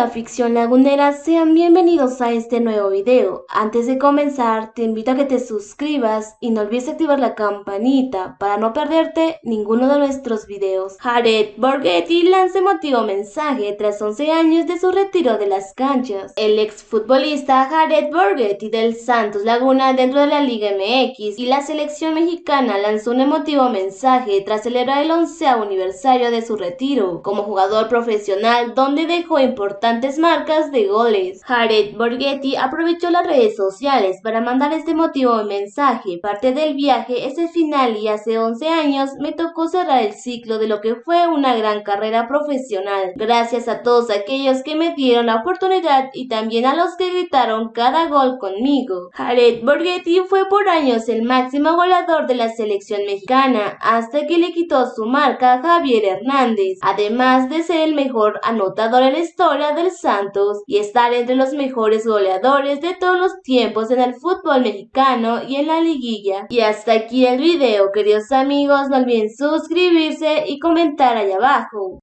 Hola ficción lagunera, sean bienvenidos a este nuevo video. Antes de comenzar, te invito a que te suscribas y no olvides activar la campanita para no perderte ninguno de nuestros videos. Jared Borghetti lanza emotivo mensaje tras 11 años de su retiro de las canchas. El exfutbolista Jared Borghetti del Santos Laguna dentro de la Liga MX y la selección mexicana lanzó un emotivo mensaje tras celebrar el 11 aniversario de su retiro como jugador profesional donde dejó importantes marcas de goles. Jared Borghetti aprovechó las redes sociales para mandar este motivo mensaje. Parte del viaje es el final y hace 11 años me tocó cerrar el ciclo de lo que fue una gran carrera profesional. Gracias a todos aquellos que me dieron la oportunidad y también a los que gritaron cada gol conmigo. Jared Borghetti fue por años el máximo goleador de la selección mexicana hasta que le quitó su marca a Javier Hernández, además de ser el mejor anotador en la historia del Santos y estar entre los mejores goleadores de todos los tiempos en el fútbol mexicano y en la liguilla. Y hasta aquí el video, queridos amigos, no olviden suscribirse y comentar allá abajo.